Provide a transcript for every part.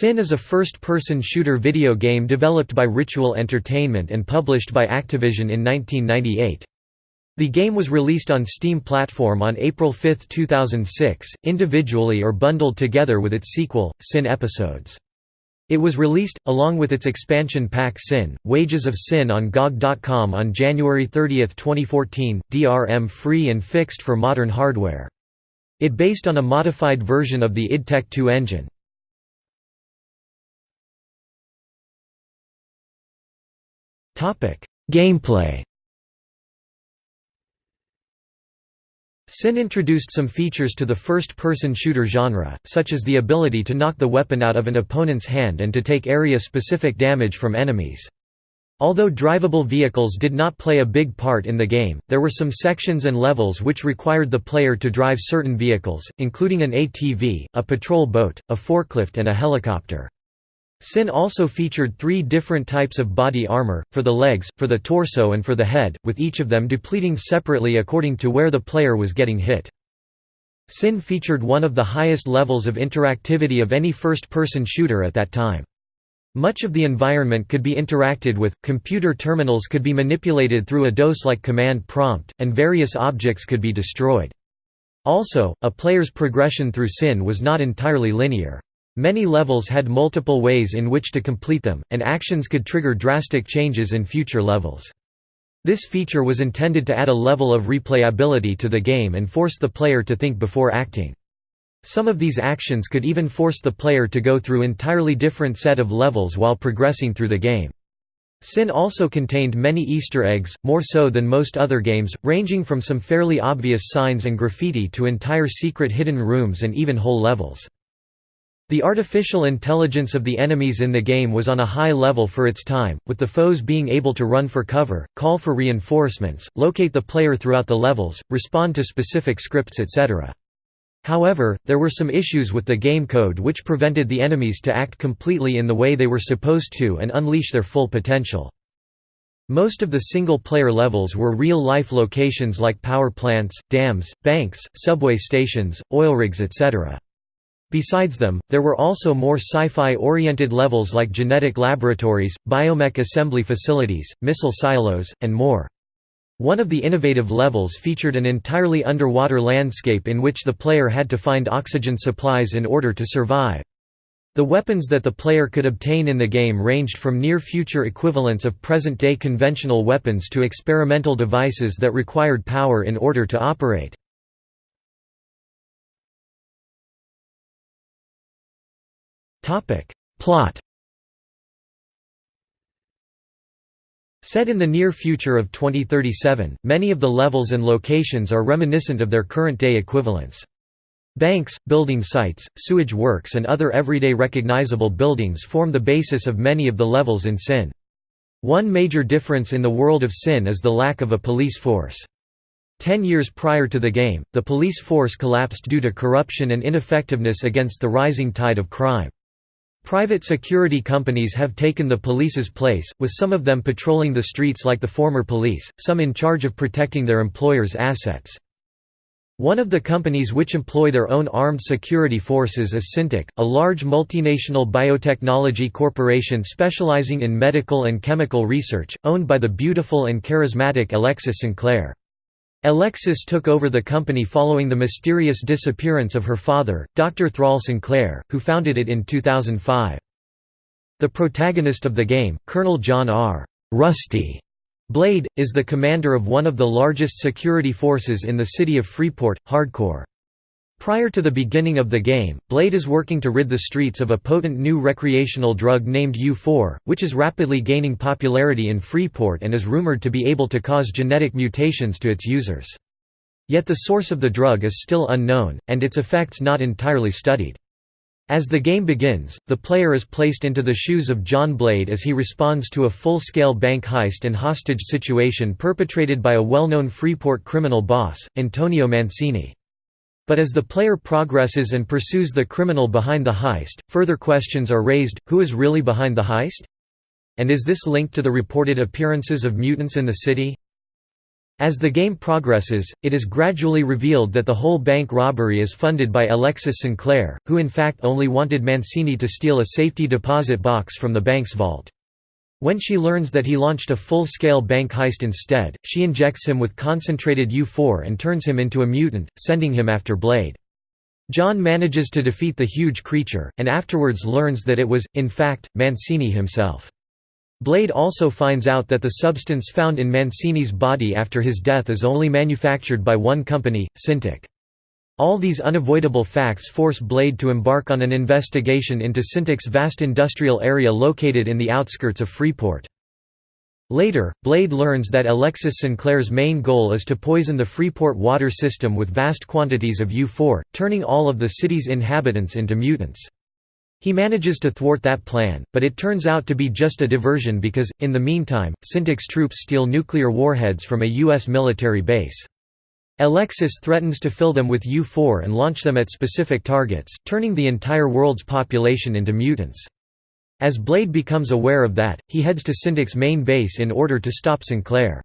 Sin is a first-person shooter video game developed by Ritual Entertainment and published by Activision in 1998. The game was released on Steam platform on April 5, 2006, individually or bundled together with its sequel, Sin Episodes. It was released, along with its expansion pack Sin, Wages of Sin on GOG.com on January 30, 2014, DRM-free and fixed for modern hardware. It based on a modified version of the id Tech 2 engine. Gameplay Sin introduced some features to the first-person shooter genre, such as the ability to knock the weapon out of an opponent's hand and to take area-specific damage from enemies. Although drivable vehicles did not play a big part in the game, there were some sections and levels which required the player to drive certain vehicles, including an ATV, a patrol boat, a forklift and a helicopter. Sin also featured three different types of body armor, for the legs, for the torso and for the head, with each of them depleting separately according to where the player was getting hit. Sin featured one of the highest levels of interactivity of any first-person shooter at that time. Much of the environment could be interacted with, computer terminals could be manipulated through a DOS-like command prompt, and various objects could be destroyed. Also, a player's progression through Sin was not entirely linear. Many levels had multiple ways in which to complete them, and actions could trigger drastic changes in future levels. This feature was intended to add a level of replayability to the game and force the player to think before acting. Some of these actions could even force the player to go through entirely different set of levels while progressing through the game. Sin also contained many Easter eggs, more so than most other games, ranging from some fairly obvious signs and graffiti to entire secret hidden rooms and even whole levels. The artificial intelligence of the enemies in the game was on a high level for its time, with the foes being able to run for cover, call for reinforcements, locate the player throughout the levels, respond to specific scripts etc. However, there were some issues with the game code which prevented the enemies to act completely in the way they were supposed to and unleash their full potential. Most of the single-player levels were real-life locations like power plants, dams, banks, subway stations, oil rigs etc. Besides them, there were also more sci-fi oriented levels like genetic laboratories, biomech assembly facilities, missile silos, and more. One of the innovative levels featured an entirely underwater landscape in which the player had to find oxygen supplies in order to survive. The weapons that the player could obtain in the game ranged from near-future equivalents of present-day conventional weapons to experimental devices that required power in order to operate. Plot Set in the near future of 2037, many of the levels and locations are reminiscent of their current-day equivalents. Banks, building sites, sewage works and other everyday recognizable buildings form the basis of many of the levels in Sin. One major difference in the world of Sin is the lack of a police force. Ten years prior to the game, the police force collapsed due to corruption and ineffectiveness against the rising tide of crime. Private security companies have taken the police's place, with some of them patrolling the streets like the former police, some in charge of protecting their employers' assets. One of the companies which employ their own armed security forces is SinTEK, a large multinational biotechnology corporation specializing in medical and chemical research, owned by the beautiful and charismatic Alexis Sinclair. Alexis took over the company following the mysterious disappearance of her father, Dr. Thrall Sinclair, who founded it in 2005. The protagonist of the game, Colonel John R. Rusty Blade, is the commander of one of the largest security forces in the city of Freeport, HardCorps. Prior to the beginning of the game, Blade is working to rid the streets of a potent new recreational drug named U4, which is rapidly gaining popularity in Freeport and is rumored to be able to cause genetic mutations to its users. Yet the source of the drug is still unknown, and its effects not entirely studied. As the game begins, the player is placed into the shoes of John Blade as he responds to a full-scale bank heist and hostage situation perpetrated by a well-known Freeport criminal boss, Antonio Mancini. But as the player progresses and pursues the criminal behind the heist, further questions are raised, who is really behind the heist? And is this linked to the reported appearances of mutants in the city? As the game progresses, it is gradually revealed that the whole bank robbery is funded by Alexis Sinclair, who in fact only wanted Mancini to steal a safety deposit box from the bank's vault. When she learns that he launched a full-scale bank heist instead, she injects him with concentrated U4 and turns him into a mutant, sending him after Blade. John manages to defeat the huge creature, and afterwards learns that it was, in fact, Mancini himself. Blade also finds out that the substance found in Mancini's body after his death is only manufactured by one company, SinTEK. All these unavoidable facts force Blade to embark on an investigation into SinTEK's vast industrial area located in the outskirts of Freeport. Later, Blade learns that Alexis Sinclair's main goal is to poison the Freeport water system with vast quantities of U4, turning all of the city's inhabitants into mutants. He manages to thwart that plan, but it turns out to be just a diversion because, in the meantime, SinTEK's troops steal nuclear warheads from a U.S. military base. Alexis threatens to fill them with U-4 and launch them at specific targets, turning the entire world's population into mutants. As Blade becomes aware of that, he heads to SinTEK's main base in order to stop Sinclair.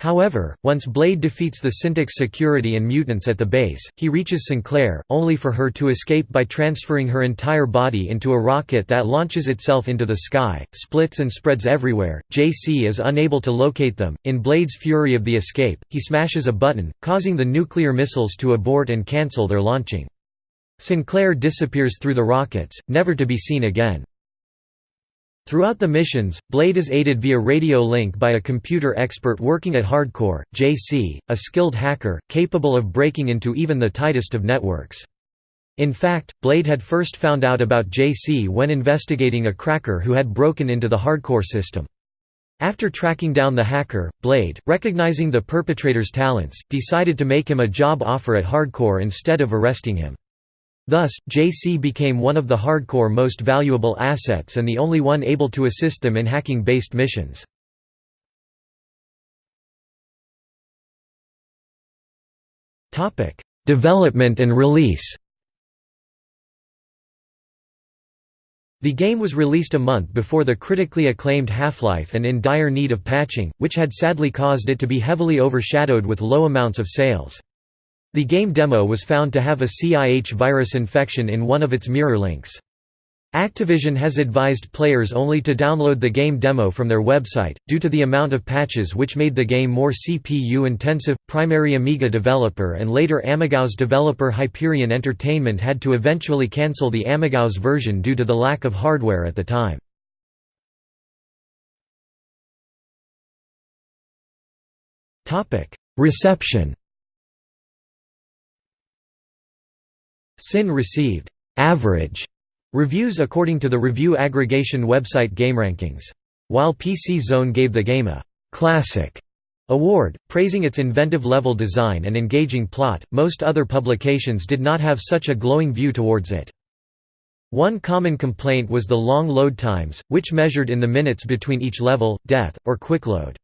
However, once Blade defeats the SinTEK security and mutants at the base, he reaches Sinclair, only for her to escape by transferring her entire body into a rocket that launches itself into the sky, splits and spreads everywhere. JC is unable to locate them. In Blade's fury of the escape, he smashes a button, causing the nuclear missiles to abort and cancel their launching. Sinclair disappears through the rockets, never to be seen again. Throughout the missions, Blade is aided via radio link by a computer expert working at HardCorps, JC, a skilled hacker, capable of breaking into even the tightest of networks. In fact, Blade had first found out about JC when investigating a cracker who had broken into the HardCorps system. After tracking down the hacker, Blade, recognizing the perpetrator's talents, decided to make him a job offer at HardCorps instead of arresting him. Thus, JC became one of the HardCorps most valuable assets and the only one able to assist them in hacking-based missions. Development and release The game was released a month before the critically acclaimed Half-Life and in dire need of patching, which had sadly caused it to be heavily overshadowed with low amounts of sales. The game demo was found to have a CIH virus infection in one of its mirror links. Activision has advised players only to download the game demo from their website, due to the amount of patches which made the game more CPU-intensive. Primary Amiga developer and later AmigaOS developer Hyperion Entertainment had to eventually cancel the AmigaOS version due to the lack of hardware at the time. Reception Sin received average reviews according to the review aggregation website GameRankings. While PC Zone gave the game a classic award, praising its inventive level design and engaging plot, most other publications did not have such a glowing view towards it. One common complaint was the long load times, which measured in the minutes between each level, death, or quick load.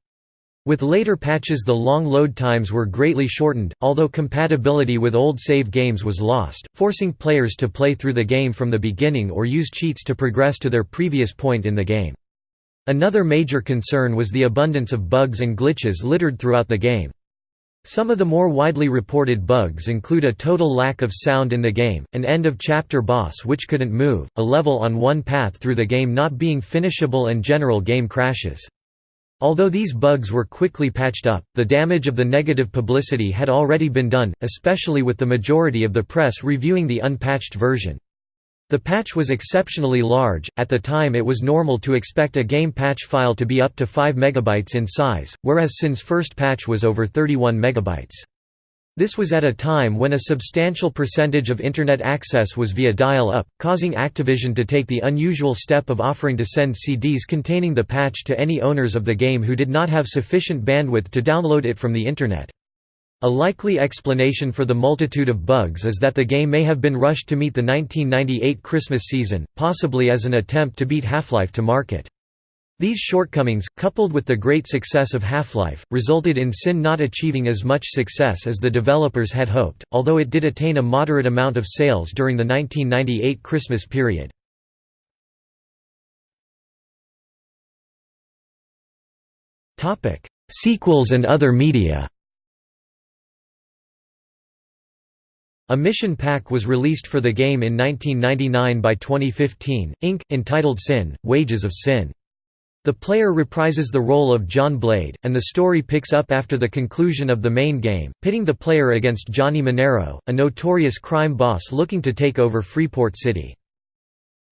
With later patches the long load times were greatly shortened, although compatibility with old save games was lost, forcing players to play through the game from the beginning or use cheats to progress to their previous point in the game. Another major concern was the abundance of bugs and glitches littered throughout the game. Some of the more widely reported bugs include a total lack of sound in the game, an end-of-chapter boss which couldn't move, a level on one path through the game not being finishable and general game crashes. Although these bugs were quickly patched up, the damage of the negative publicity had already been done, especially with the majority of the press reviewing the unpatched version. The patch was exceptionally large, at the time it was normal to expect a game patch file to be up to 5 MB in size, whereas Sin's first patch was over 31 MB. This was at a time when a substantial percentage of Internet access was via dial-up, causing Activision to take the unusual step of offering to send CDs containing the patch to any owners of the game who did not have sufficient bandwidth to download it from the Internet. A likely explanation for the multitude of bugs is that the game may have been rushed to meet the 1998 Christmas season, possibly as an attempt to beat Half-Life to market. These shortcomings, coupled with the great success of Half-Life, resulted in Sin not achieving as much success as the developers had hoped, although it did attain a moderate amount of sales during the 1998 Christmas period. Sequels and other media A mission pack was released for the game in 1999 by 2015, Inc., entitled Sin, Wages of Sin. The player reprises the role of John Blade, and the story picks up after the conclusion of the main game, pitting the player against Gianni Manero, a notorious crime boss looking to take over Freeport City.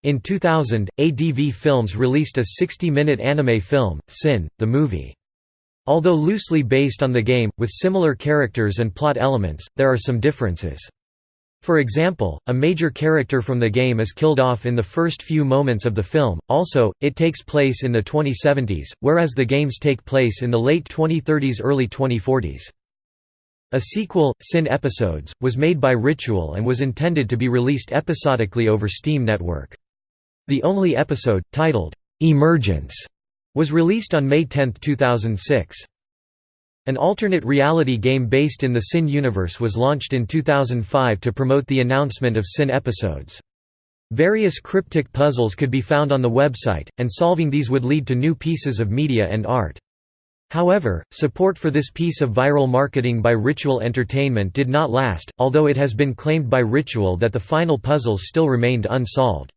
In 2000, ADV Films released a 60-minute anime film, Sin, the movie. Although loosely based on the game, with similar characters and plot elements, there are some differences. For example, a major character from the game is killed off in the first few moments of the film, also, it takes place in the 2070s, whereas the games take place in the late 2030s early 2040s. A sequel, Sin Episodes, was made by Ritual and was intended to be released episodically over Steam Network. The only episode, titled, "'Emergence' was released on May 10, 2006. An alternate reality game based in the Sin universe was launched in 2005 to promote the announcement of Sin episodes. Various cryptic puzzles could be found on the website, and solving these would lead to new pieces of media and art. However, support for this piece of viral marketing by Ritual Entertainment did not last, although it has been claimed by Ritual that the final puzzles still remained unsolved.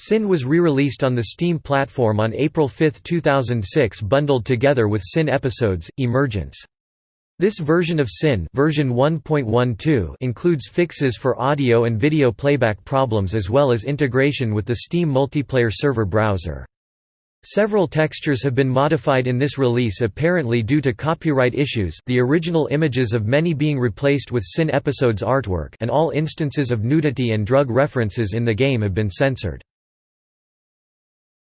Sin was re-released on the Steam platform on April 5, 2006 bundled together with Sin Episodes, Emergence. This version of Sin version 1.12 includes fixes for audio and video playback problems as well as integration with the Steam multiplayer server browser. Several textures have been modified in this release apparently due to copyright issues the original images of many being replaced with Sin Episodes artwork and all instances of nudity and drug references in the game have been censored.